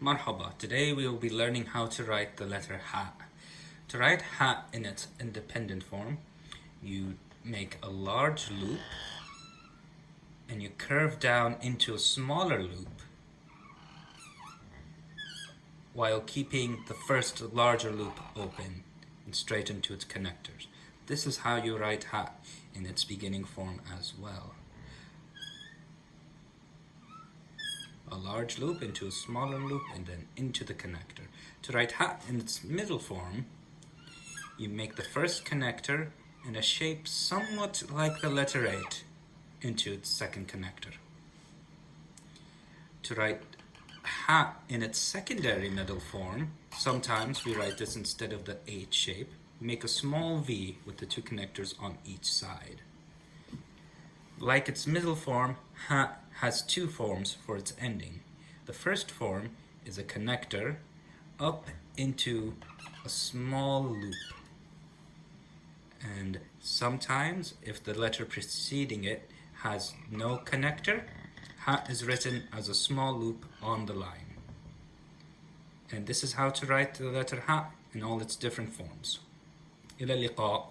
Marhaba. Today we will be learning how to write the letter Ha. To write Ha in its independent form, you make a large loop and you curve down into a smaller loop while keeping the first larger loop open and straight into its connectors. This is how you write Ha in its beginning form as well. Large loop into a smaller loop and then into the connector. To write Ha in its middle form, you make the first connector in a shape somewhat like the letter 8 into its second connector. To write Ha in its secondary middle form, sometimes we write this instead of the 8 shape, make a small V with the two connectors on each side. Like its middle form, ha has two forms for its ending. The first form is a connector up into a small loop. And sometimes, if the letter preceding it has no connector, ha is written as a small loop on the line. And this is how to write the letter ha in all its different forms. إلى اللقاء